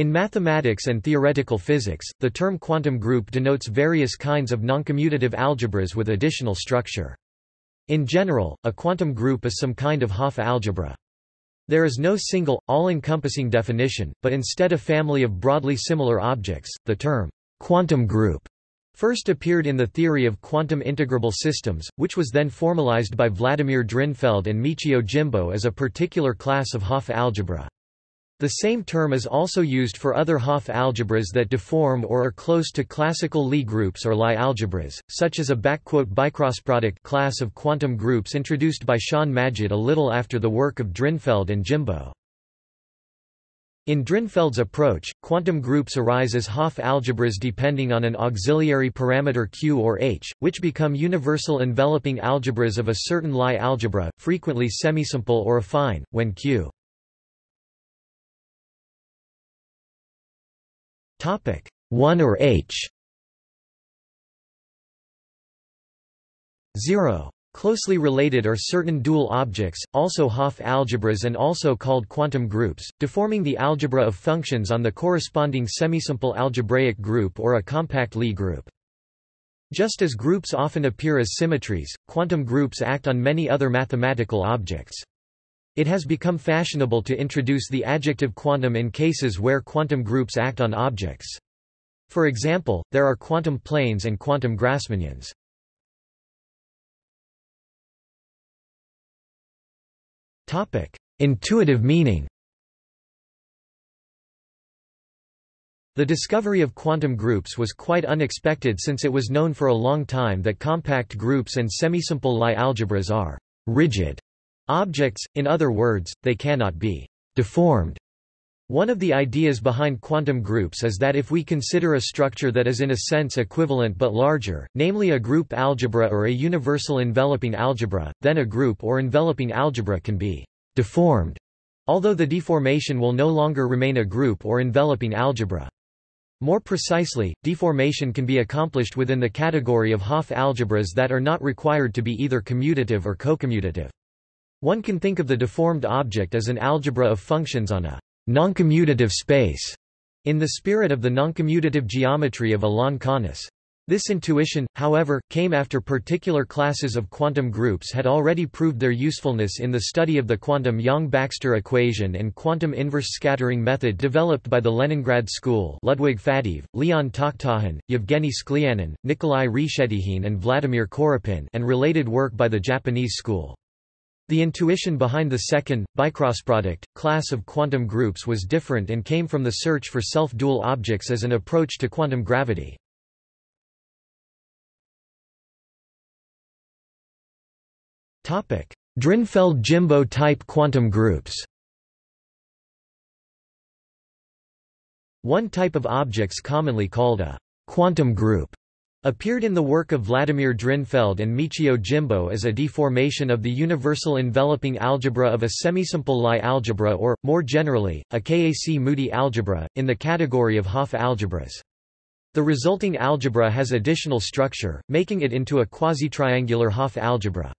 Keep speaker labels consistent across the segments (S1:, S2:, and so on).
S1: In mathematics and theoretical physics, the term quantum group denotes various kinds of noncommutative algebras with additional structure. In general, a quantum group is some kind of Hopf algebra. There is no single, all-encompassing definition, but instead a family of broadly similar objects. The term quantum group first appeared in the theory of quantum integrable systems, which was then formalized by Vladimir Drinfeld and Michio Jimbo as a particular class of Hopf algebra. The same term is also used for other Hopf algebras that deform or are close to classical Lie groups or Lie algebras, such as a backquote bicrossproduct class of quantum groups introduced by Shahn Majid a little after the work of Drinfeld and Jimbo. In Drinfeld's approach, quantum groups arise as Hopf algebras depending on an auxiliary parameter Q or H, which become universal enveloping algebras of a certain Lie algebra, frequently semisimple or affine, when Q 1 or H 0. Closely related are certain dual objects, also Hopf algebras and also called quantum groups, deforming the algebra of functions on the corresponding semisimple algebraic group or a compact Lie group. Just as groups often appear as symmetries, quantum groups act on many other mathematical objects. It has become fashionable to introduce the adjective quantum in cases where quantum groups act on objects. For example, there are quantum planes and quantum Grassmannians. Topic: Intuitive meaning The discovery of quantum groups was quite unexpected since it was known for a long time that compact groups and semisimple Lie algebras are rigid Objects, in other words, they cannot be deformed. One of the ideas behind quantum groups is that if we consider a structure that is in a sense equivalent but larger, namely a group algebra or a universal enveloping algebra, then a group or enveloping algebra can be deformed, although the deformation will no longer remain a group or enveloping algebra. More precisely, deformation can be accomplished within the category of Hopf algebras that are not required to be either commutative or cocommutative. One can think of the deformed object as an algebra of functions on a noncommutative space, in the spirit of the noncommutative geometry of Alain Connes. This intuition, however, came after particular classes of quantum groups had already proved their usefulness in the study of the quantum Yang-Baxter equation and quantum inverse scattering method developed by the Leningrad School Ludwig Faddeev, Leon Takhtajan, Yevgeny Sklyanin, Nikolai Reshetikhin and Vladimir Korepin and related work by the Japanese school. The intuition behind the second, bicrossproduct, class of quantum groups was different and came from the search for self-dual objects as an approach to quantum gravity. Drinfeld-Jimbo type quantum groups. One type of objects commonly called a quantum group Appeared in the work of Vladimir Drinfeld and Michio Jimbo as a deformation of the universal enveloping algebra of a semisimple Lie algebra or, more generally, a Kac-Moody algebra, in the category of Hopf algebras. The resulting algebra has additional structure, making it into a quasi-triangular Hopf algebra.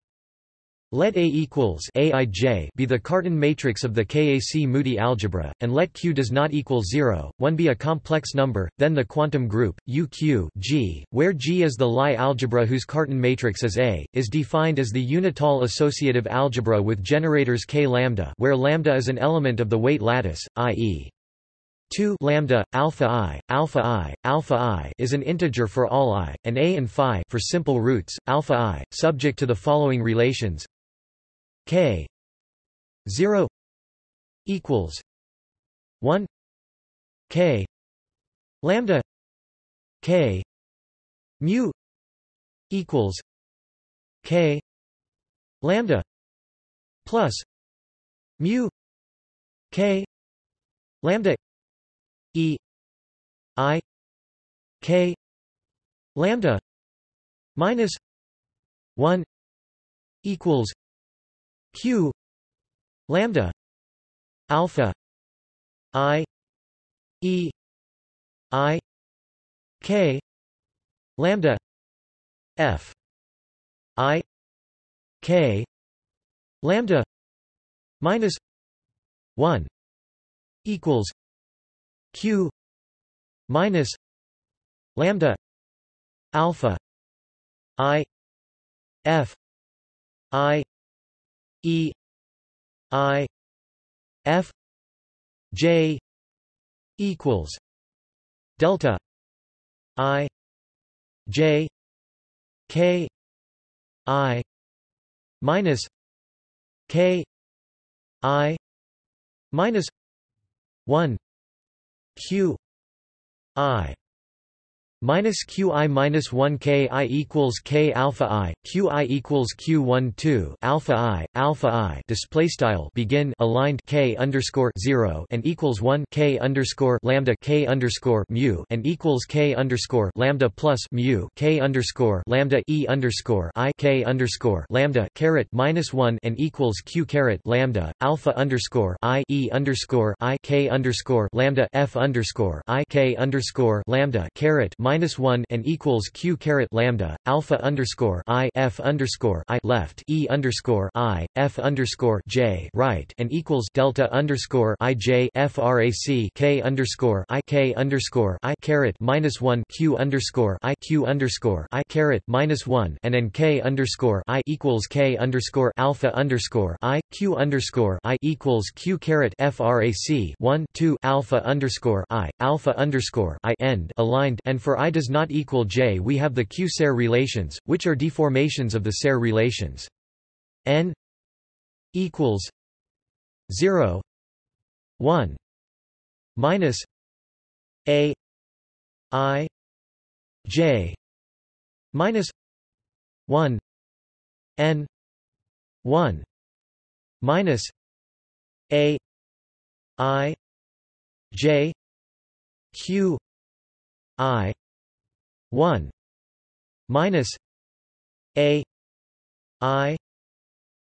S1: Let A equals Aij be the Cartan matrix of the Kac-Moody algebra, and let Q does not equal 0, 1 be a complex number, then the quantum group, UQ G, where G is the Lie algebra whose Cartan matrix is A, is defined as the unital associative algebra with generators K lambda where lambda is an element of the weight lattice, i.e. 2 lambda alpha i alpha i alpha i is an integer for all i and a and phi for simple roots alpha i subject to the following relations K zero equals one K lambda K mu equals K lambda plus mu K lambda E I K lambda minus one equals q. Lambda. Alpha. I. E. I. K. Lambda. F. I. K. Lambda. Minus 1 equals q minus lambda alpha i f i e i f j equals delta i j k i minus k i minus 1 q i minus qi minus 1 ki equals k alpha i qi equals q1 2 alpha i alpha i display style begin aligned k underscore 0 and equals 1 k underscore lambda k underscore mu and equals k underscore lambda plus mu k underscore lambda e underscore i k underscore lambda caret minus 1 and equals q caret lambda alpha underscore i e underscore i k underscore lambda f underscore i k underscore lambda caret minus one and equals q caret lambda alpha underscore i f underscore i left e underscore i f underscore j right and equals delta underscore i j frac k underscore i k underscore i caret minus one q underscore i q underscore i caret minus one and n k underscore i equals k underscore alpha underscore i q underscore i equals q caret frac one two alpha underscore i alpha underscore i end aligned and for I does not equal J we have the Q-Serre relations, which are deformations of the Serre relations. N equals 0 1 minus A I J minus 1 N 1 minus A I J Q I 1 minus a i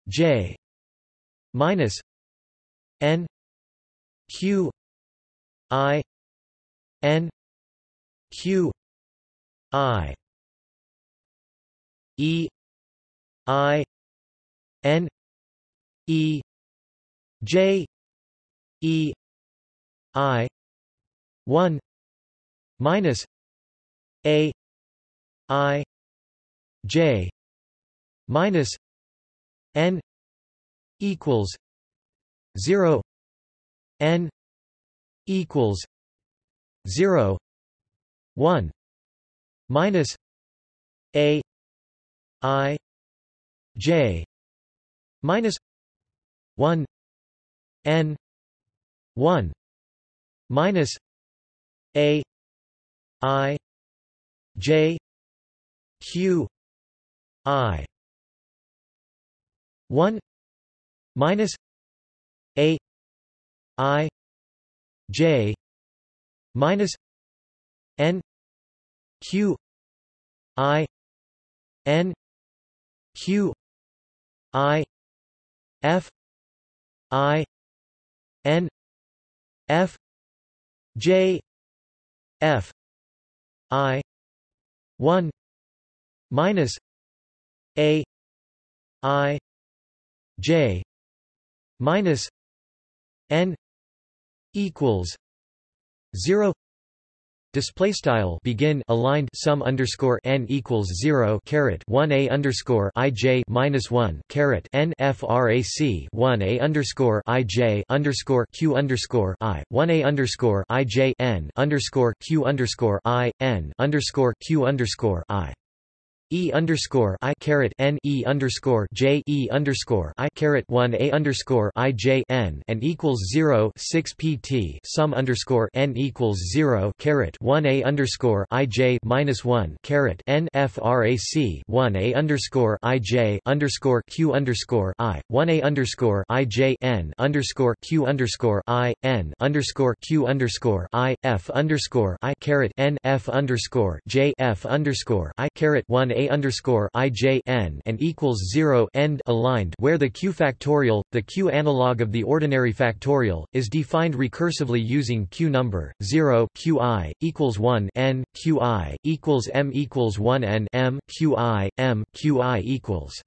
S1: j minus n q i n q i e i n e j e i 1 minus a i j minus n equals 0 n equals 0 1 minus a i j minus 1 n 1 minus a I J Q I. one minus A I J minus N Q I N Q I F I N F J F I one minus A I J minus N equals zero Display style begin aligned sum underscore n equals zero caret one a underscore i j minus one caret n frac one a underscore i j underscore q underscore i one a underscore i j n underscore q underscore i n underscore q underscore i E underscore I caret N E underscore J E underscore I caret one A underscore I J N and equals zero six PT sum underscore N equals zero caret one A underscore I J minus one caret N FRAC one A underscore I J underscore Q underscore I one A underscore I J N underscore Q underscore I N underscore Q underscore I F underscore I caret N F underscore J F underscore I caret one A a underscore and equals zero end aligned where the q factorial, the q analog of the ordinary factorial, is defined recursively using q number zero q i equals one n q i equals m equals one n m q i m q i equals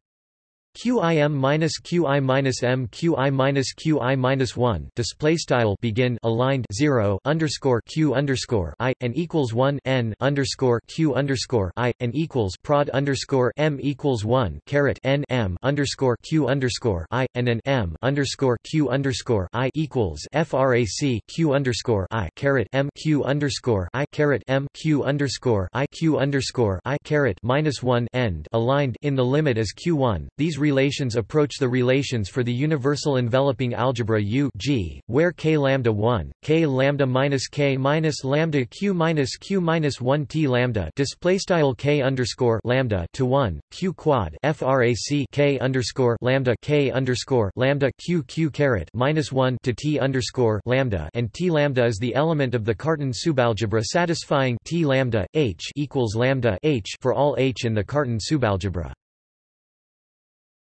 S1: QIM minus QI minus M QI minus QI minus one display style begin aligned zero underscore Q underscore I and equals one N underscore Q underscore I and equals prod underscore M equals one caret N M underscore Q underscore I and an M underscore Q underscore I equals FRAC Q underscore I caret M Q underscore I caret M Q underscore I Q underscore I caret minus one end aligned in the limit as Q1. These relations approach the relations for the universal enveloping algebra U G, where k lambda 1, k lambda minus k minus lambda q minus q minus 1 t lambda display style k underscore lambda to 1 q quad frac k underscore lambda k underscore lambda q q caret minus 1 to t underscore lambda and t lambda is the element of the Cartan subalgebra satisfying t lambda h equals lambda h for all h in the Cartan subalgebra.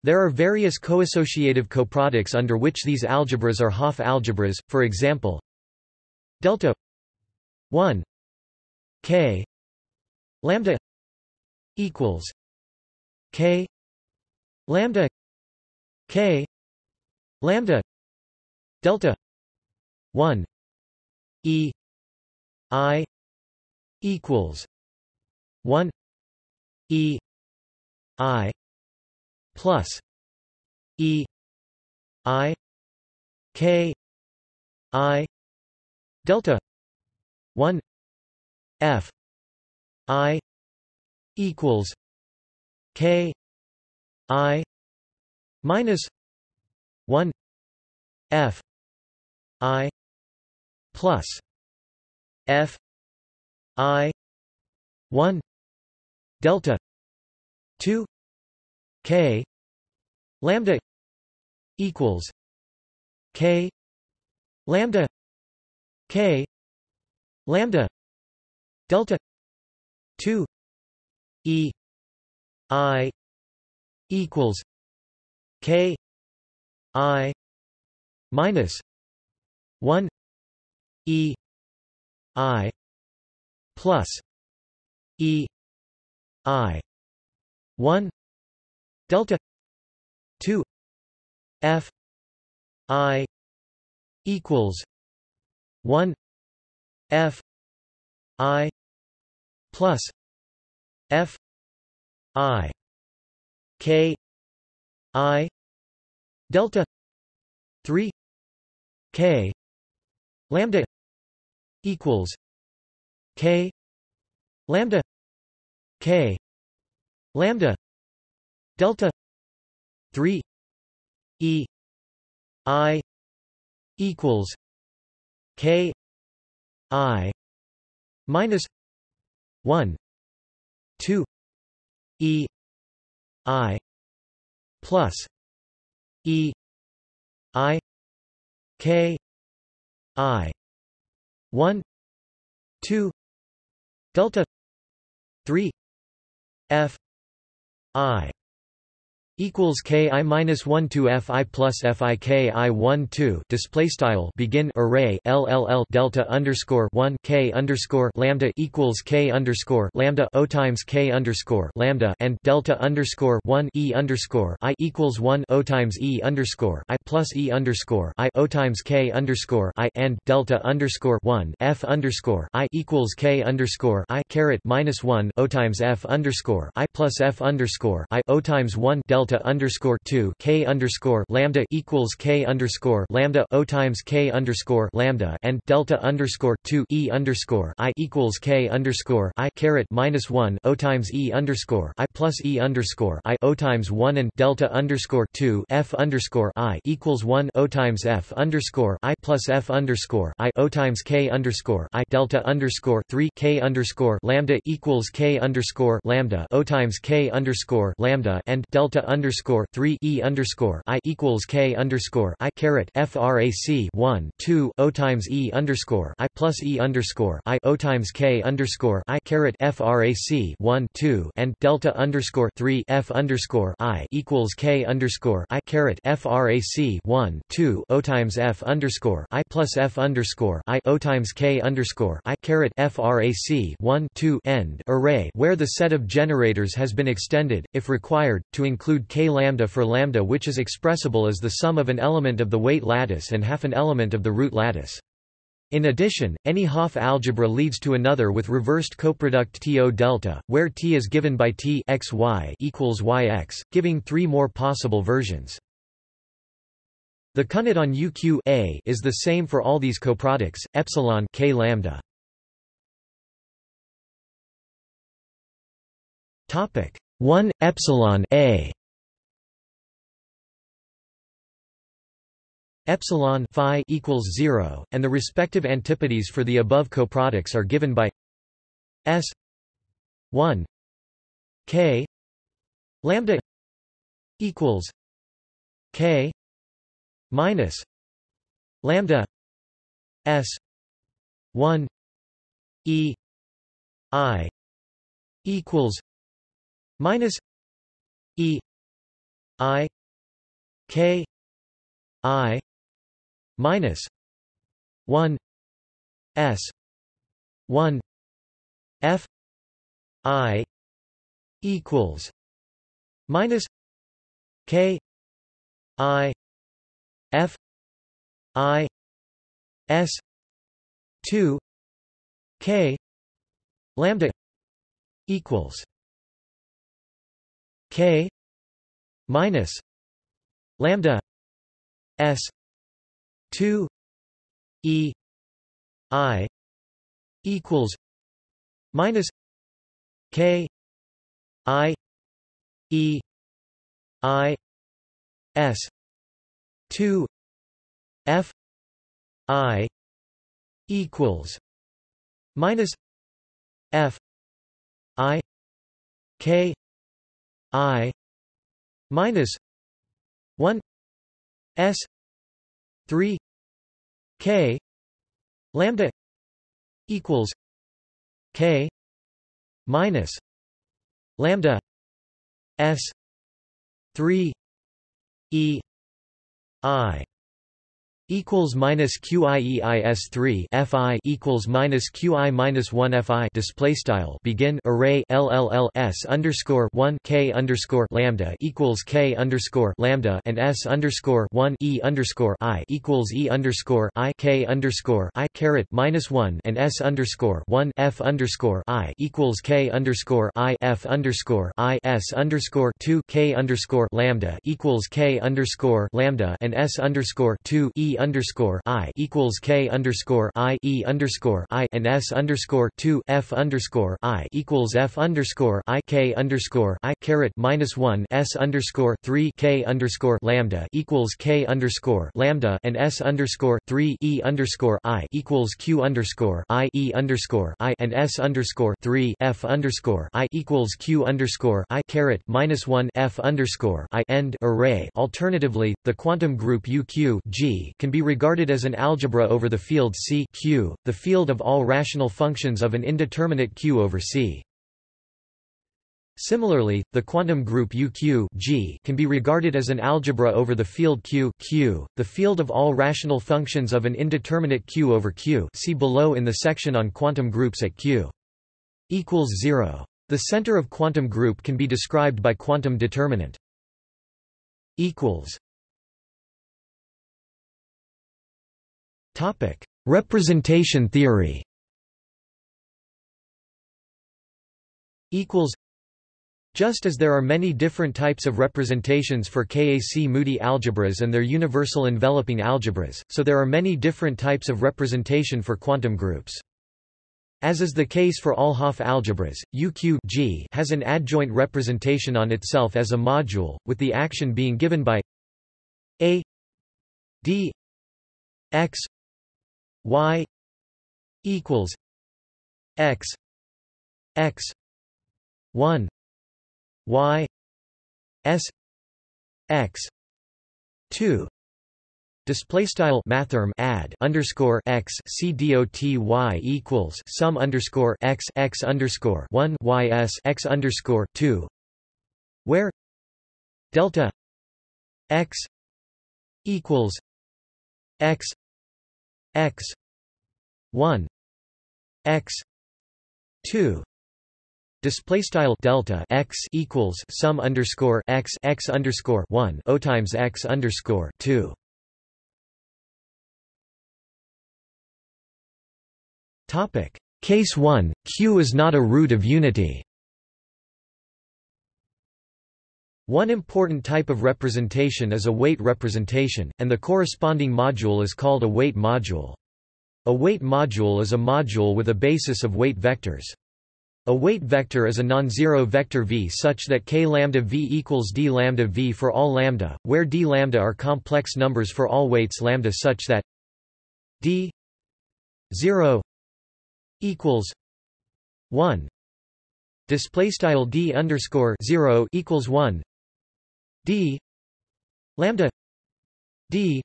S1: There are various coassociative coproducts under which these algebras are Hopf algebras, for example delta 1 k lambda equals k lambda k lambda delta 1 e i equals 1 e i plus E I K I delta one F I equals K I minus one F I plus F I one delta two K. Lambda equals K. Lambda K. Lambda delta 2 E I equals K I minus 1 E I plus E I 1 delta 2 f i equals 1 f i plus f i k i delta 3 k lambda equals k lambda k lambda delta 3 e i equals k i minus 1 2 e i plus e i k i 1 2 delta 3 f i equals k i minus 1 to f i plus f i k i 1 2 display style begin array LLL delta underscore 1 k underscore lambda equals k underscore lambda o times k underscore lambda and delta underscore 1 e underscore i equals 1 o times e underscore i plus e underscore i o times k underscore i and delta underscore 1 f underscore i equals k underscore i caret minus 1 o times f underscore i plus f underscore i o times 1 delta delta underscore two k underscore lambda equals k underscore lambda o times k underscore lambda and delta underscore two e underscore i equals k underscore i caret minus one o times e underscore i plus e underscore i o times one and delta underscore two f underscore i equals one o times f underscore i plus f underscore i o times k underscore i delta underscore three k underscore lambda equals k underscore lambda o times k underscore lambda and delta underscore three E underscore I equals K underscore I caret FRAC one two O times E underscore I plus E underscore I O times K underscore I caret FRAC one two and delta underscore three F underscore I equals K underscore I caret FRAC one two O times F underscore I plus F underscore I O times K underscore I caret FRAC one two end array where the set of generators has been extended, if required, to include k lambda for lambda which is expressible as the sum of an element of the weight lattice and half an element of the root lattice. In addition, any Hopf algebra leads to another with reversed coproduct TO delta, where T is given by T x y equals yx, giving three more possible versions. The counit on UQ A is the same for all these coproducts, epsilon k lambda. Topic 1 epsilon A epsilon phi equals 0 and the respective antipodes for the above coproducts are given by s 1 k lambda equals k minus lambda s 1 e i equals minus e i k i minus 1 s 1 f i equals minus k i f i s 2 k lambda equals k minus lambda s 2 e i equals minus k i e i s 2 f i equals minus f i k i minus 1 s 3 k lambda equals k minus lambda s 3 e i equals minus QIEIS 3 FI equals minus QI minus 1 FI display style begin array LLLS underscore 1 K underscore lambda equals K underscore lambda and S underscore 1 E underscore I equals E underscore I K underscore I caret minus 1 and S underscore 1 F underscore I equals K underscore I F underscore I S underscore 2 K underscore lambda equals K underscore lambda and S underscore 2 E underscore I equals K underscore I E underscore I and S underscore two F underscore I equals F underscore I K underscore I caret minus one S underscore three K underscore lambda equals K underscore lambda and S underscore three E underscore I equals Q underscore I E underscore I and S underscore three F underscore I equals Q underscore I caret minus one F underscore I end array. Alternatively, the quantum group UQ G can be regarded as an algebra over the field C Q, the field of all rational functions of an indeterminate Q over C. Similarly, the quantum group UQ G can be regarded as an algebra over the field Q Q, the field of all rational functions of an indeterminate Q over Q see below in the section on quantum groups at Q equals 0. The center of quantum group can be described by quantum determinant equals Representation theory. Just as there are many different types of representations for KAC-Moody algebras and their universal enveloping algebras, so there are many different types of representation for quantum groups. As is the case for all Hopf algebras, UQ G has an adjoint representation on itself as a module, with the action being given by a d x y equals x x 1 y s x 2 Display style mathrm add underscore x c dot y equals sum underscore x x underscore one y s x underscore two, where delta x equals x x 1 x 2 Display style delta x equals sum underscore x x underscore one o times x underscore two. Topic Case one Q is not a root of unity. One important type of representation is a weight representation, and the corresponding module is called a weight module. A weight module is a module with a basis of weight vectors. A weight vector is a non-zero vector v such that k lambda v equals d lambda v for all lambda, where d lambda are complex numbers for all weights lambda such that d 0 equals 1 display style d underscore 0 equals 1 d lambda d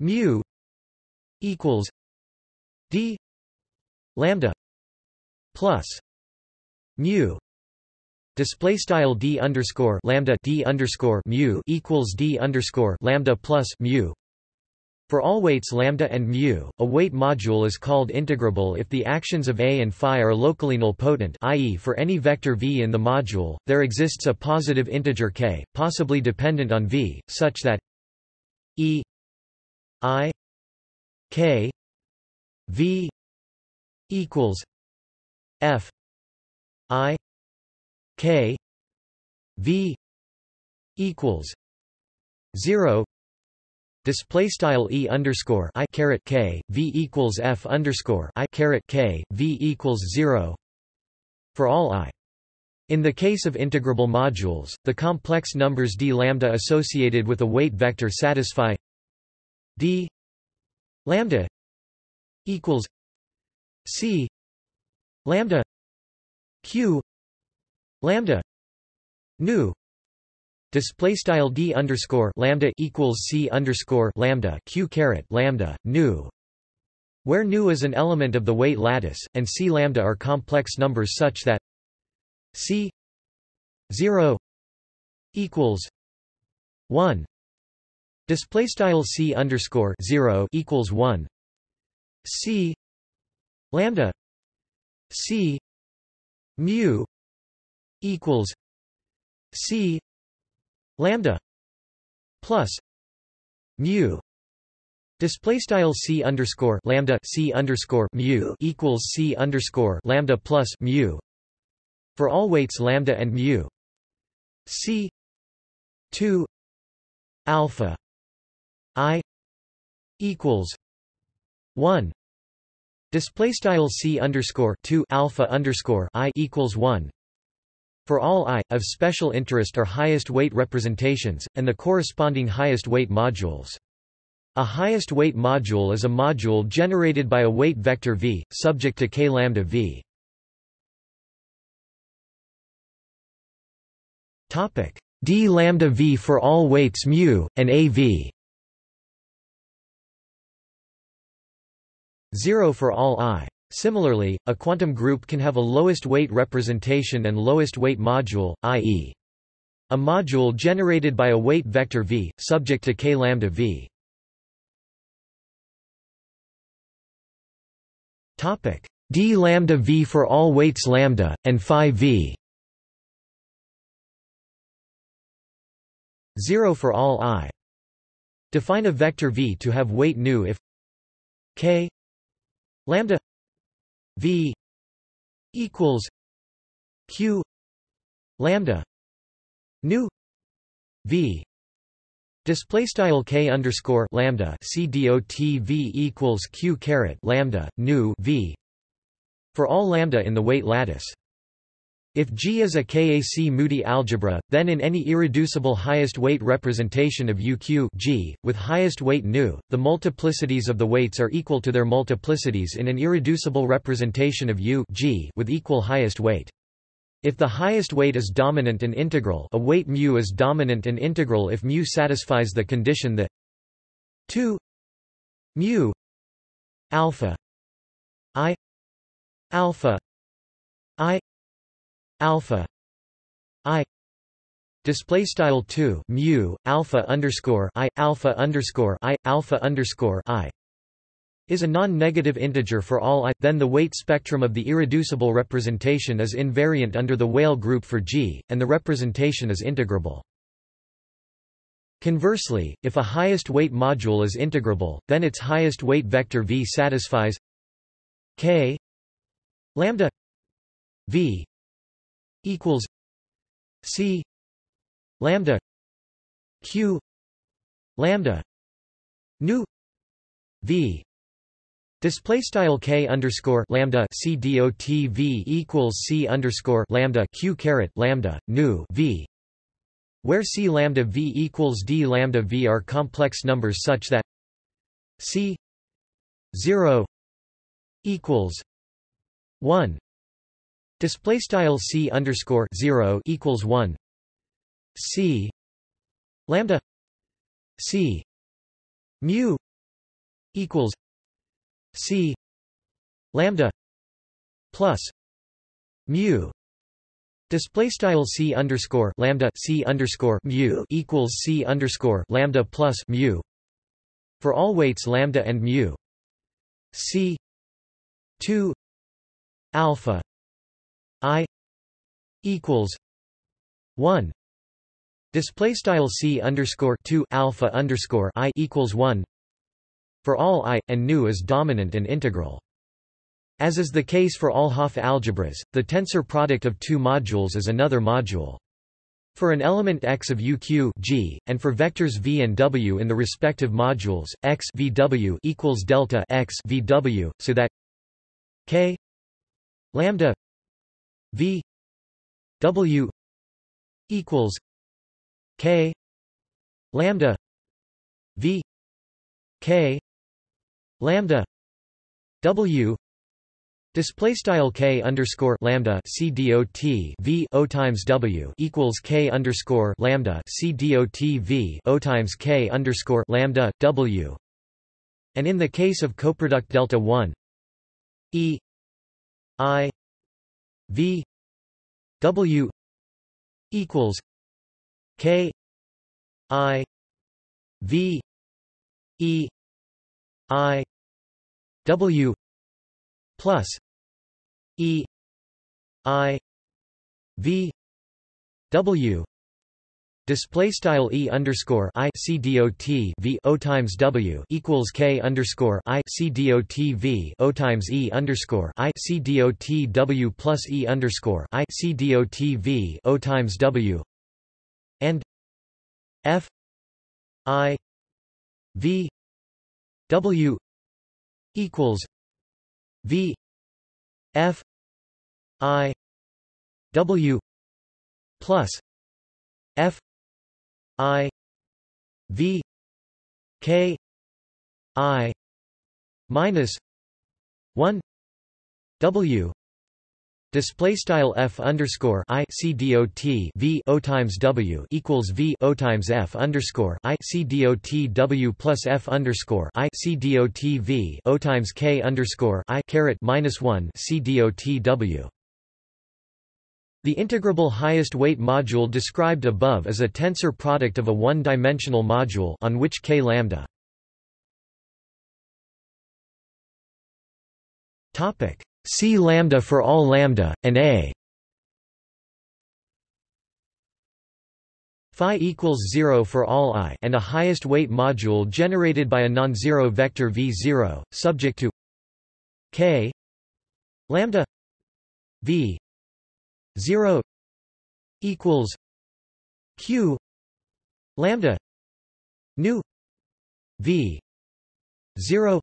S1: mu equals d lambda plus mu display style d underscore lambda d underscore mu equals d underscore lambda plus mu for all weights lambda and mu, a weight module is called integrable if the actions of A and phi are locally nilpotent i.e. for any vector v in the module, there exists a positive integer k, possibly dependent on v, such that E i k v equals f i k v equals 0 display style e underscore i caret k v equals f underscore i caret k v equals 0 for all i. In the case of integrable modules, the complex numbers d lambda associated with a weight vector satisfy d lambda equals c lambda q lambda nu display style d underscore lambda equals c underscore lambda q caret lambda nu where nu is an element of the weight lattice and c lambda are complex numbers such that c 0 equals 1 display style c underscore 0 equals 1 c. lambda. C. mu equals c. lambda plus mu. Display style c underscore lambda c underscore mu equals c underscore lambda plus mu. For all weights lambda and mu. C two alpha i equals one Display style c underscore two alpha underscore i equals one. For all i of special interest are highest weight representations, and the corresponding highest weight modules. A highest weight module is a module generated by a weight vector v, subject to k lambda v. Topic d lambda v for all weights mu and a v. 0 for all i. Similarly, a quantum group can have a lowest weight representation and lowest weight module, i.e. a module generated by a weight vector v, subject to k lambda v. Topic d lambda v for all weights lambda and phi v. 0 for all i. Define a vector v to have weight nu if k lambda v equals q lambda nu v Display style k underscore lambda c dot v equals q caret lambda nu v for all lambda in the weight lattice. If G is a KAC-Moody algebra, then in any irreducible highest weight representation of UQ G, with highest weight nu, the multiplicities of the weights are equal to their multiplicities in an irreducible representation of U G with equal highest weight. If the highest weight is dominant and integral a weight mu is dominant and integral if mu satisfies the condition that 2 mu alpha i alpha i alpha i display style 2 mu alpha underscore i alpha underscore i alpha underscore i is a non-negative integer for all i, then the weight spectrum of the irreducible representation is invariant under the Weyl group for G, and the representation is integrable. Conversely, if a highest weight module is integrable, then its highest weight vector v satisfies k lambda v equals c lambda q lambda nu v Display style k underscore lambda c dot v equals c underscore lambda q caret lambda nu v, where c lambda v equals d lambda v are complex numbers such that c zero equals one. Display style c underscore zero equals one. c. Lambda. C. Mu equals c. Lambda plus mu. Display style c underscore lambda c underscore mu equals c underscore lambda plus mu. For all weights lambda and mu. C two alpha i equals one display style c underscore two alpha underscore i equals one for all I, and nu is dominant and integral. As is the case for all Hopf algebras, the tensor product of two modules is another module. For an element x of uq g, and for vectors v and w in the respective modules, x vw equals delta x vw, so that k lambda v w equals k lambda v k lambda w display style k underscore lambda c dot v o times w equals k underscore lambda c dot v o times k underscore lambda w. And in the case of coproduct delta 1 e i v w equals k i v e I W plus E I V W Display style e underscore i c dot v o times w equals k underscore i c dot v o times e underscore i c dot w plus e underscore i c dot v o times w and f i v W equals V F I W plus F I V K I minus one W Display style f underscore i c dot v o times w equals v o times f underscore i c dot w plus f underscore i c dot v o times k underscore i caret minus one c dot w. The integrable highest weight module described above is a tensor product of a one-dimensional module on which k lambda. Topic C lambda for all lambda, and A phi equals 0 for all i and a highest weight module generated by a non-zero vector v0, subject to k lambda v 0 equals q lambda nu v 0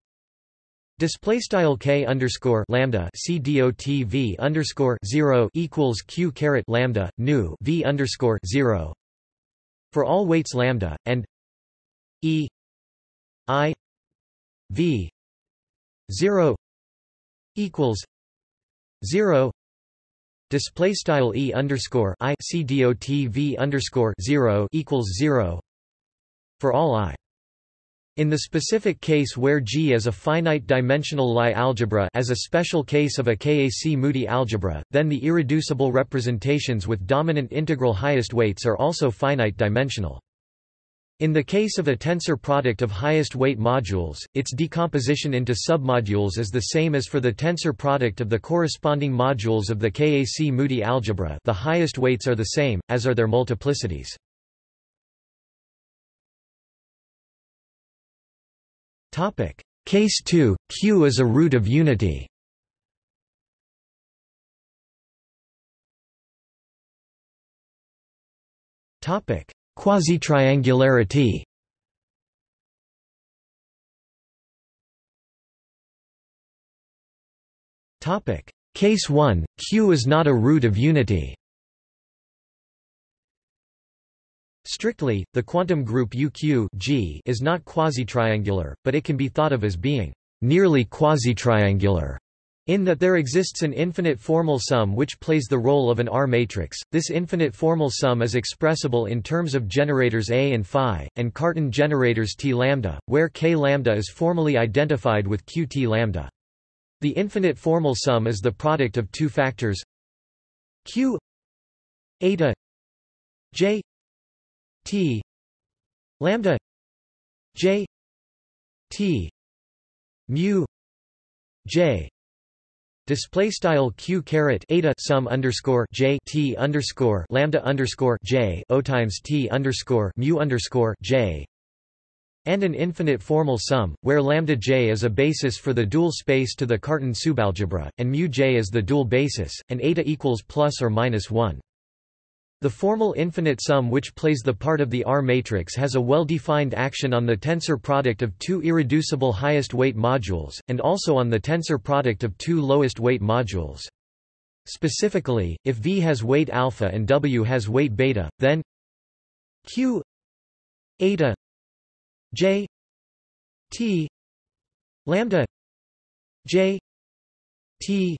S1: Display style k underscore lambda c dot v underscore zero equals q caret lambda nu v underscore zero for all weights lambda and e i v zero equals zero display style e underscore i c dot v underscore zero equals zero for all i in the specific case where G is a finite-dimensional Lie algebra as a special case of a KAC-Moody algebra, then the irreducible representations with dominant integral highest weights are also finite-dimensional. In the case of a tensor product of highest weight modules, its decomposition into submodules is the same as for the tensor product of the corresponding modules of the KAC-Moody algebra. The highest weights are the same, as are their multiplicities. Case 2, Q is a root of unity Quasi-triangularity. Case 1, Q is not a root of unity. Strictly, the quantum group UQ G is not quasi-triangular, but it can be thought of as being nearly quasi-triangular in that there exists an infinite formal sum which plays the role of an R matrix. This infinite formal sum is expressible in terms of generators A and phi, and Cartan generators T lambda, where K lambda is formally identified with Q T lambda. The infinite formal sum is the product of two factors Q eta J T lambda J T mu J Display style q caret eta sum underscore j t underscore lambda underscore j o times t underscore mu underscore j and an infinite formal sum, where lambda j is a basis for the dual space to the Cartan subalgebra, and mu j is the dual basis, and eta equals plus or minus one. The formal infinite sum which plays the part of the R matrix has a well-defined action on the tensor product of two irreducible highest weight modules, and also on the tensor product of two lowest weight modules. Specifically, if V has weight alpha and W has weight beta, then Q eta J T lambda J T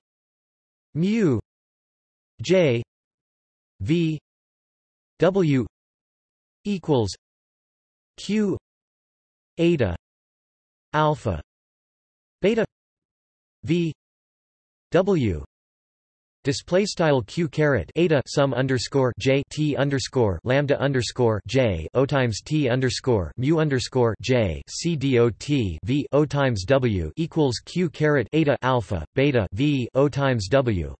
S1: mu J V W equals Q eta alpha beta V W Display style q caret eta sum underscore j t underscore lambda underscore j o times t underscore mu underscore j c dot v o times w equals q caret eta alpha beta v o times w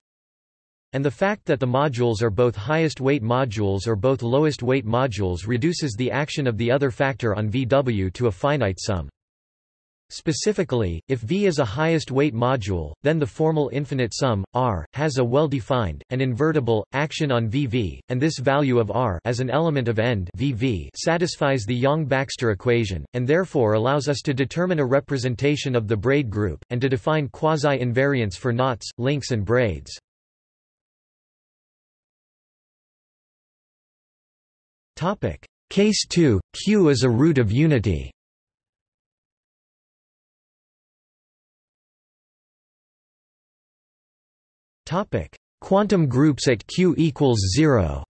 S1: and the fact that the modules are both highest weight modules or both lowest weight modules reduces the action of the other factor on VW to a finite sum. Specifically, if V is a highest weight module, then the formal infinite sum, R, has a well-defined, and invertible, action on VV, and this value of R as an element of end VV satisfies the Yang-Baxter equation, and therefore allows us to determine a representation of the braid group, and to define quasi-invariants for knots, links and braids. Topic. Case 2, Q is a root of unity Topic. Quantum groups at Q equals 0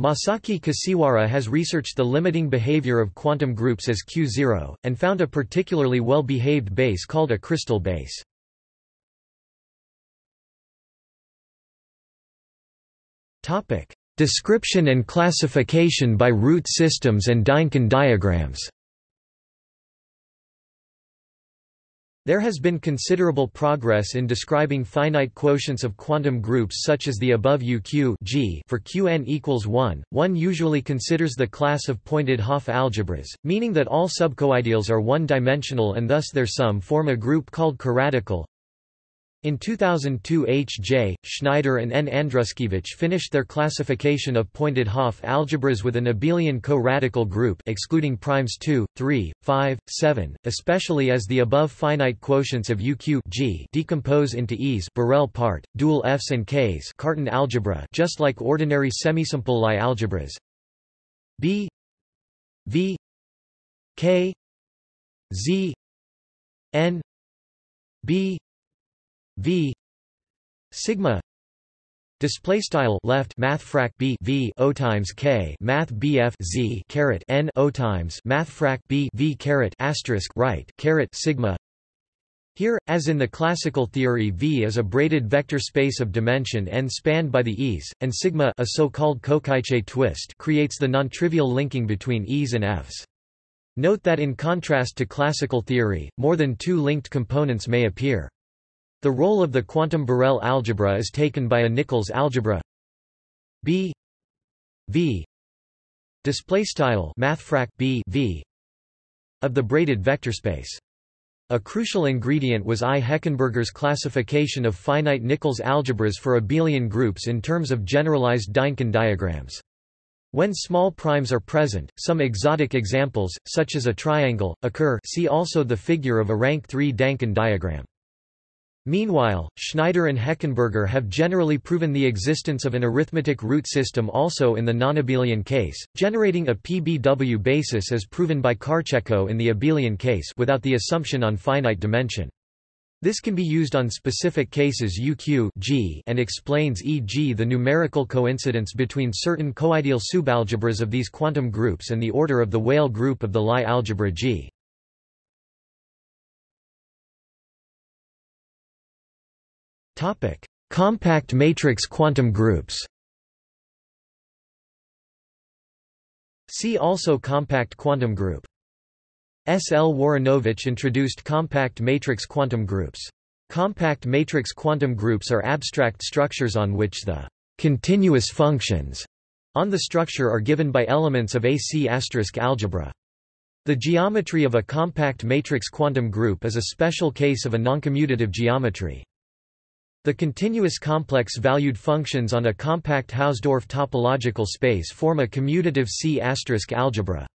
S1: Masaki Kashiwara has researched the limiting behavior of quantum groups as Q0, and found a particularly well-behaved base called a crystal base. Topic: Description and classification by root systems and Dynkin diagrams. There has been considerable progress in describing finite quotients of quantum groups such as the above UQ G for Qn equals 1. One usually considers the class of pointed Hopf algebras, meaning that all subcoideals are one-dimensional and thus their sum form a group called coradical. In 2002 H. J., Schneider and N. Andruskiewitsch finished their classification of pointed Hopf algebras with an abelian co-radical group excluding primes 2, 3, 5, 7, especially as the above finite quotients of UQ G decompose into E's Borel part, dual Fs and Ks Cartan algebra just like ordinary semisimple Lie algebras. B V K Z N B v sigma display style left math frac b v o times k math bf z caret n o times math frac b v caret asterisk right caret sigma Here, as in the classical theory V is a braided vector space of dimension n spanned by the E's, and sigma a so-called cocycle twist creates the nontrivial linking between E's and F's. Note that in contrast to classical theory, more than two linked components may appear. The role of the quantum Borel algebra is taken by a Nichols algebra B V display style mathfrak B V of the braided vector space. A crucial ingredient was I. Heckenberger's classification of finite Nichols algebras for abelian groups in terms of generalized Dynkin diagrams. When small primes are present, some exotic examples, such as a triangle, occur see also the figure of a rank 3 Dynkin diagram. Meanwhile, Schneider and Heckenberger have generally proven the existence of an arithmetic root system also in the nonabelian case, generating a PBW basis as proven by Kharchenko in the abelian case without the assumption on finite dimension. This can be used on specific cases UQ G and explains e.g. the numerical coincidence between certain coideal subalgebras of these quantum groups and the order of the Weyl group of the Lie algebra G. Compact matrix quantum groups See also compact quantum group S. L. Woronowicz introduced compact matrix quantum groups. Compact matrix quantum groups are abstract structures on which the continuous functions on the structure are given by elements of AC** algebra. The geometry of a compact matrix quantum group is a special case of a noncommutative geometry. The continuous complex valued functions on a compact Hausdorff topological space form a commutative C** algebra.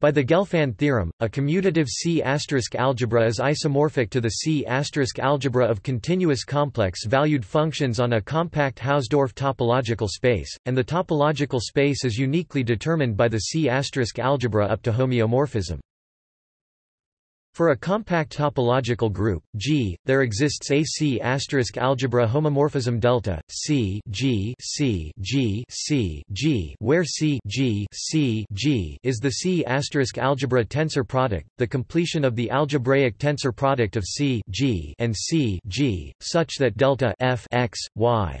S1: By the Gelfand theorem, a commutative C** algebra is isomorphic to the C** algebra of continuous complex-valued functions on a compact Hausdorff topological space, and the topological space is uniquely determined by the C** algebra up to homeomorphism. For a compact topological group, G, there exists a C algebra homomorphism delta C G C G C G, where C G C G is the C algebra tensor product, the completion of the algebraic tensor product of C G and C G, such that delta f x y.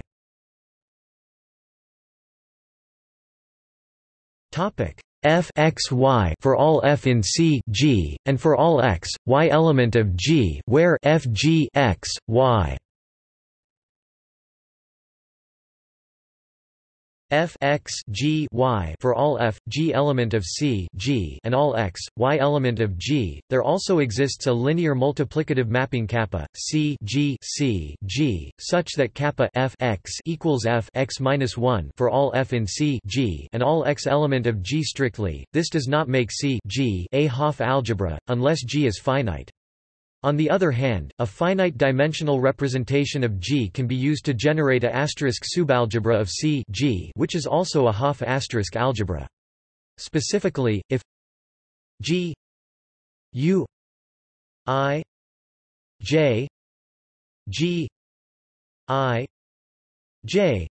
S1: Topic f x y for all f in C G, and for all x, y element of G where f g x, y f x g y for all f g element of C G and all x y element of G. There also exists a linear multiplicative mapping kappa C G C G such that kappa f x equals f x minus one for all f in C G and all x element of G strictly. This does not make C G a Hopf algebra unless G is finite. On the other hand, a finite-dimensional representation of G can be used to generate a asterisk subalgebra of C G, which is also a Hopf asterisk algebra. Specifically, if G U I J G I J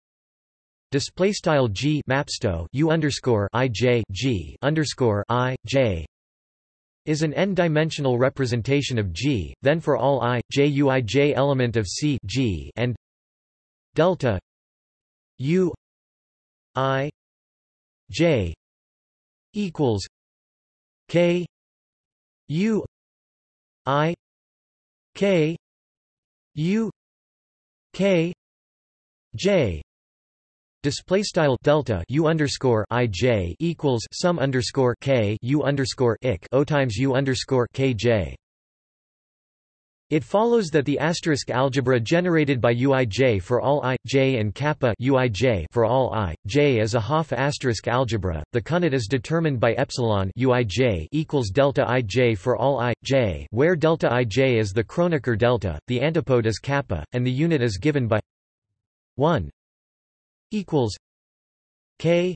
S1: display style G mapsto U underscore I J G underscore I J is an n-dimensional representation of G, then for all i, j u i j element of C G and delta u i j equals k u i k u k j Display style delta u underscore i j equals sum underscore k u underscore ik o times u underscore k j. It follows that the asterisk algebra generated by uij for all i, j and kappa uij for all i, j is a Hopf asterisk algebra. The counit is determined by epsilon uij equals delta ij for all i, j, where delta ij is the Kronecker delta, the antipode is kappa, and the unit is given by 1 equals K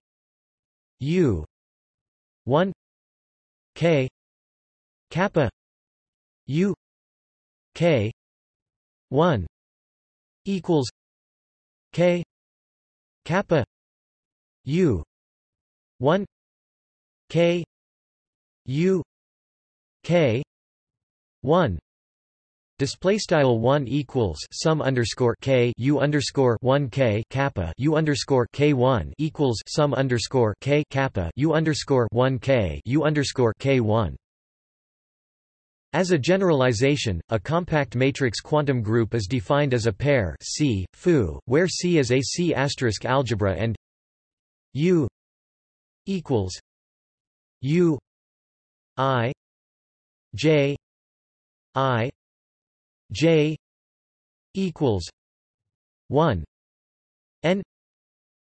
S1: U one K kappa U K one equals K kappa U one K U K one Display style one equals sum underscore k u underscore one k kappa u underscore k one equals sum underscore k kappa u underscore one k u underscore k one. As a generalization, a compact matrix quantum group is defined as a pair C, foo, where C is a C asterisk algebra and U equals U I J I J equals one N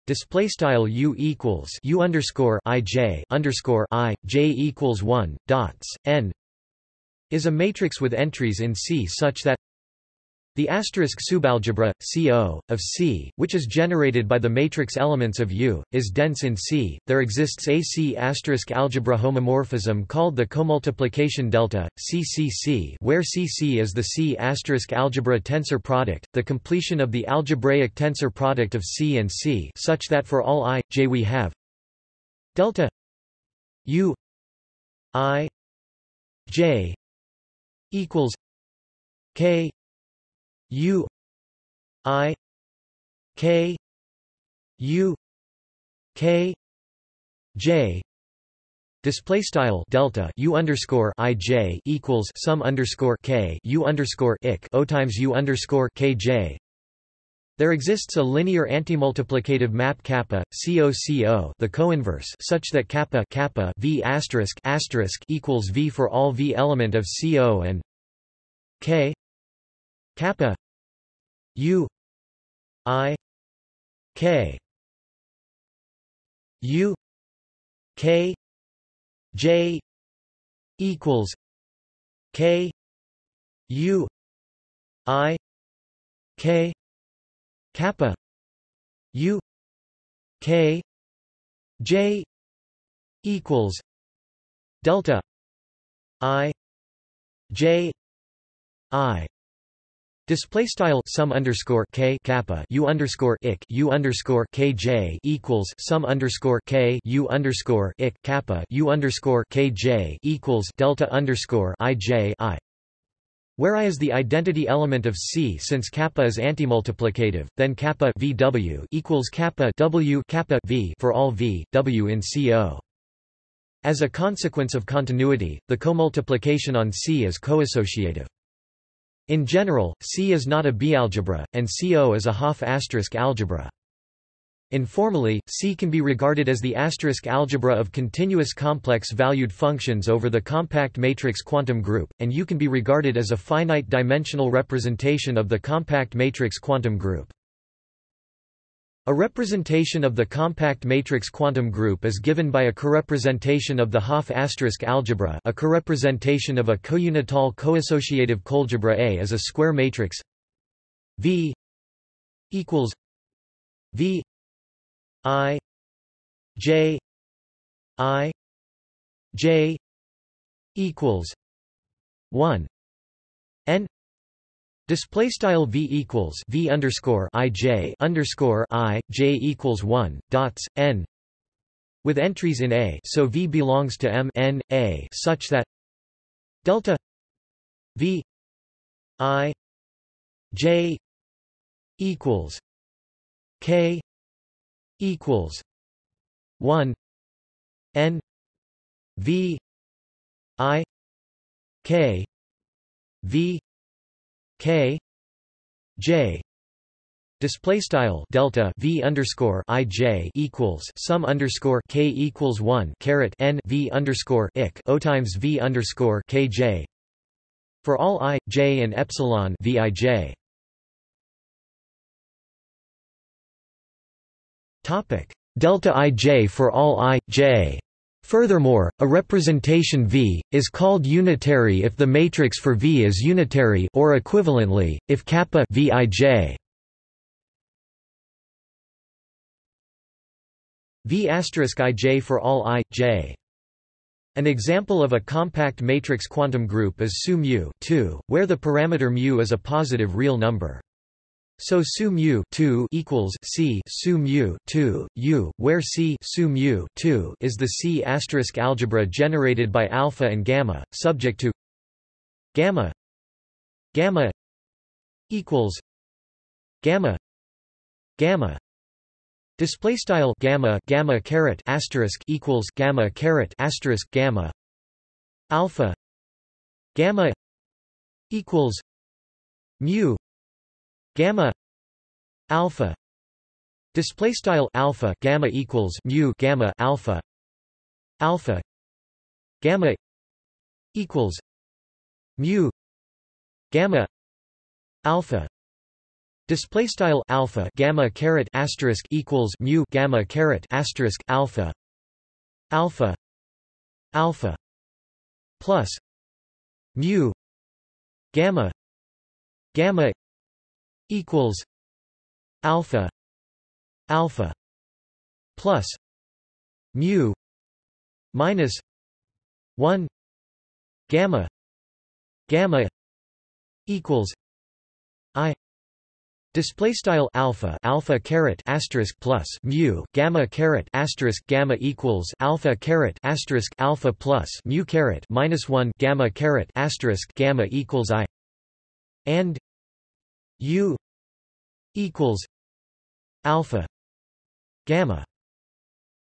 S1: display style U equals U underscore I J underscore I J equals one dots N is a matrix with entries in C such that the asterisk subalgebra, CO, of C, which is generated by the matrix elements of U, is dense in C. There exists a C asterisk algebra homomorphism called the comultiplication delta, CCC, where CC is the C asterisk algebra tensor product, the completion of the algebraic tensor product of C and C, such that for all i, j we have delta U i j equals K U I K U K J. Display style delta U underscore I J equals sum underscore K U underscore ik O times U underscore K J. There exists a linear antimultiplicative map kappa COCO the coinverse such that kappa kappa V asterisk asterisk equals V for all V element of CO and K. Kappa U I K U K J equals K U I K kappa U K J equals delta I J I Display style sum underscore k kappa u underscore ik u underscore kj equals sum underscore k u underscore ik kappa u underscore kj equals delta underscore ij i. Where i is the identity element of C since kappa is antimultiplicative, then kappa VW equals kappa W kappa V for all V, W in CO. As a consequence of continuity, the comultiplication on C is coassociative. In general, C is not a bialgebra, and CO is a Hopf asterisk algebra. Informally, C can be regarded as the asterisk algebra of continuous complex-valued functions over the compact matrix quantum group, and U can be regarded as a finite-dimensional representation of the compact matrix quantum group. A representation of the compact matrix quantum group is given by a corepresentation of the Hopf asterisk algebra a corepresentation of a counital coassociative coalgebra A is a square matrix. V equals V I J I J equals 1 N Display style v equals v underscore i j underscore i j equals one dots n with entries in A, so v belongs to M n A such that delta v i j equals k equals one n v i k v K J display style delta v underscore i j equals sum underscore k equals one caret n v underscore ik o times v underscore k j for all i j and epsilon v i j. Topic delta i j for all i j Furthermore, a representation V is called unitary if the matrix for V is unitary or equivalently, if kappa Vij V ij for all i, j. An example of a compact matrix quantum group is SU mu where the parameter mu is a positive real number. So su mu 2 equals c su mu 2 u, where c su mu 2 is the C asterisk algebra generated by alpha and gamma, subject to gamma gamma equals gamma gamma display style gamma gamma caret asterisk equals gamma caret asterisk gamma alpha gamma equals mu gamma alpha display style alpha gamma equals mu gamma alpha alpha gamma equals mu gamma alpha display style alpha gamma caret asterisk equals mu gamma caret asterisk alpha alpha alpha plus mu gamma gamma equals alpha alpha plus mu minus 1 gamma gamma equals i. Display style alpha alpha caret asterisk plus mu gamma caret asterisk gamma equals alpha caret asterisk alpha plus mu caret minus one gamma caret asterisk gamma equals i. And u equals alpha gamma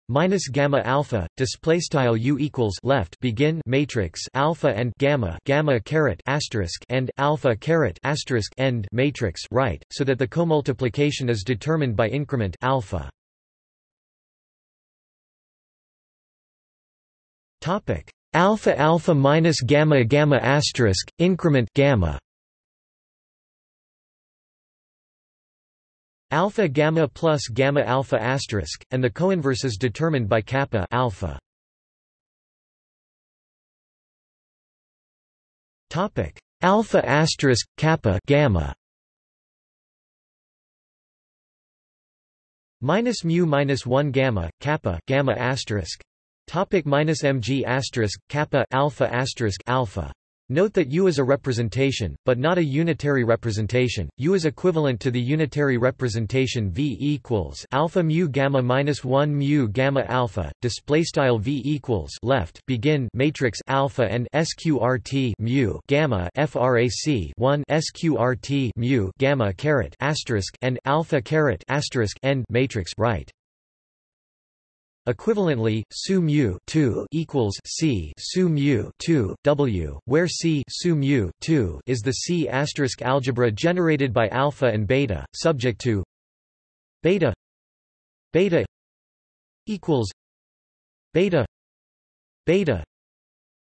S1: minus gamma alpha display style u equals left begin matrix alpha and gamma gamma caret asterisk and alpha caret asterisk end matrix right so that the comultiplication is determined by increment alpha. Topic. Alpha alpha minus gamma gamma asterisk increment gamma alpha gamma plus gamma alpha asterisk, and the coinverse is determined by kappa alpha. Topic alpha asterisk kappa gamma. Minus mu minus one gamma kappa gamma asterisk. Topic minus mg asterisk kappa alpha asterisk alpha. Note that U is a representation, but not a unitary representation. U is equivalent to the unitary representation V equals alpha mu gamma minus one mu gamma alpha. Display style V equals left begin matrix alpha and sqrt mu gamma frac one sqrt mu gamma caret asterisk and alpha caret asterisk end matrix right. Equivalently, su mu 2 equals c su mu 2 w, where c su mu 2 is the C asterisk algebra generated by alpha and beta, subject to beta beta equals beta beta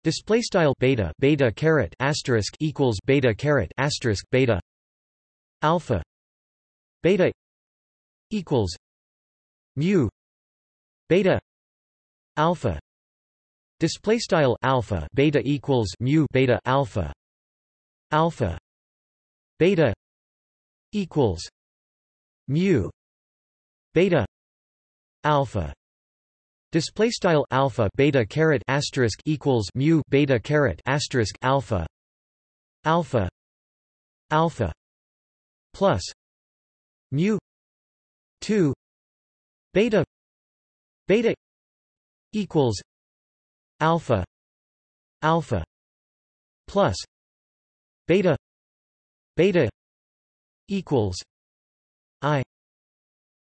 S1: display style beta beta caret asterisk equals beta caret asterisk beta alpha beta equals mu beta alpha. Display style alpha. Beta equals mu. Beta alpha. Alpha. Beta equals mu. Beta alpha. Display style alpha. Beta caret asterisk equals mu. Beta caret asterisk alpha. Alpha. Alpha plus mu 2 beta beta equals alpha alpha plus beta beta equals i.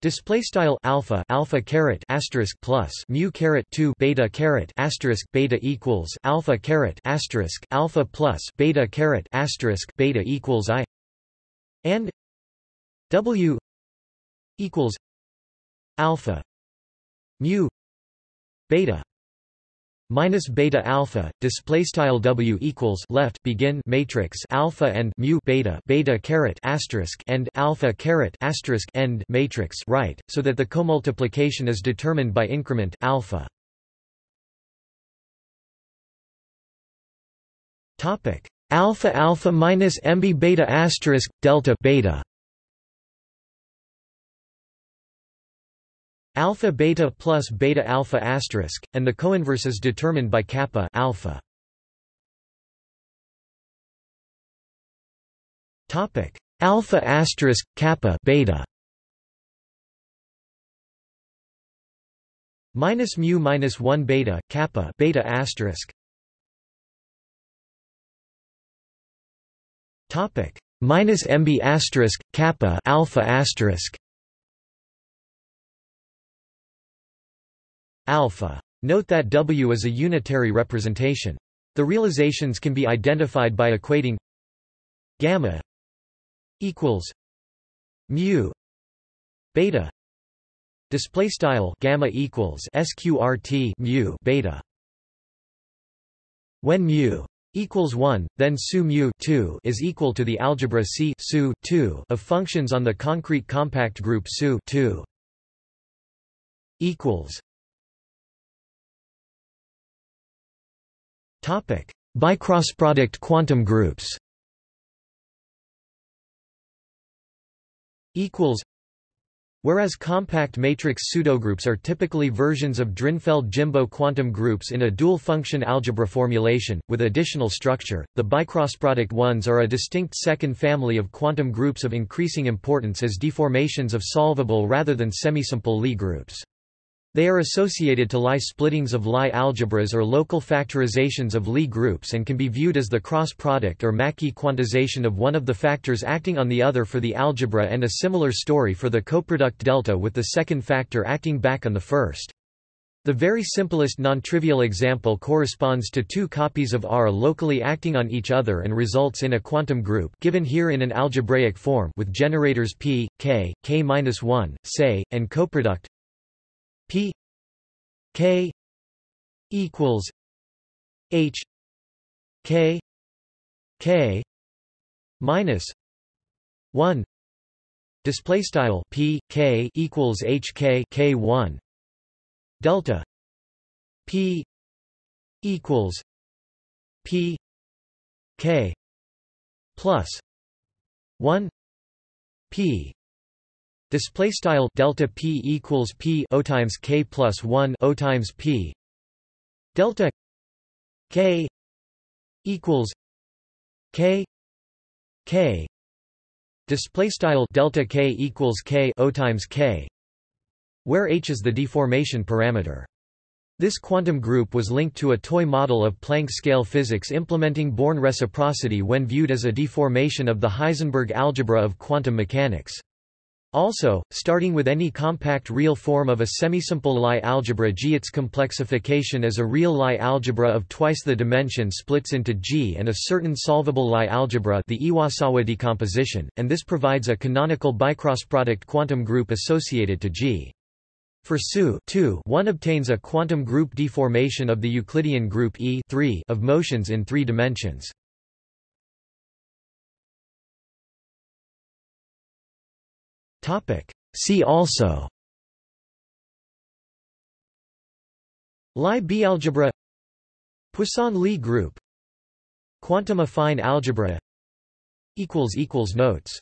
S1: Display style alpha alpha caret asterisk plus mu caret two beta caret asterisk beta equals alpha caret asterisk alpha plus beta caret asterisk beta equals i. And w equals alpha mu beta minus beta alpha display style w equals left begin matrix alpha and mu beta beta caret asterisk and alpha caret asterisk end matrix right so that the comultiplication is determined by increment alpha. Topic alpha alpha minus mb beta asterisk delta beta alpha beta plus beta alpha asterisk, and the coinverse is determined by kappa alpha. Topic alpha asterisk kappa beta. Minus mu minus one beta kappa beta asterisk. Topic minus MB asterisk kappa alpha asterisk alpha. Note that W is a unitary representation. The realizations can be identified by equating gamma equals mu beta display style gamma equals sqrt mu beta when mu equals 1 then su mu 2 is equal to the algebra C su 2 of functions on the concrete compact group SU 2 equals topic. Bicrossproduct quantum groups. Equals. Whereas compact matrix pseudogroups are typically versions of Drinfeld-Jimbo quantum groups in a dual-function algebra formulation, with additional structure, the bicrossproduct ones are a distinct second family of quantum groups of increasing importance as deformations of solvable rather than semisimple Lie groups. They are associated to Lie splittings of Lie algebras or local factorizations of Lie groups and can be viewed as the cross product or Mackey quantization of one of the factors acting on the other for the algebra and a similar story for the coproduct delta with the second factor acting back on the first. The very simplest non-trivial example corresponds to two copies of R locally acting on each other and results in a quantum group given here in an algebraic form with generators p, k, k-1, say, and coproduct P K equals H K K minus one display style P K equals H K K one delta P equals P K plus one P Display style delta p equals p o times k plus one o times p delta k equals k k display style delta k equals k o times k where h is the deformation parameter. This quantum group was linked to a toy model of Planck scale physics implementing Born reciprocity when viewed as a deformation of the Heisenberg algebra of quantum mechanics. Also, starting with any compact real form of a semisimple Lie algebra G its complexification as a real Lie algebra of twice the dimension splits into G and a certain solvable Lie algebra the Iwasawa decomposition, and this provides a canonical bicrossproduct quantum group associated to G. For SU one obtains a quantum group deformation of the Euclidean group E of motions in three dimensions. See also. Lie bialgebra. Poisson-Lie group. Quantum affine algebra. Notes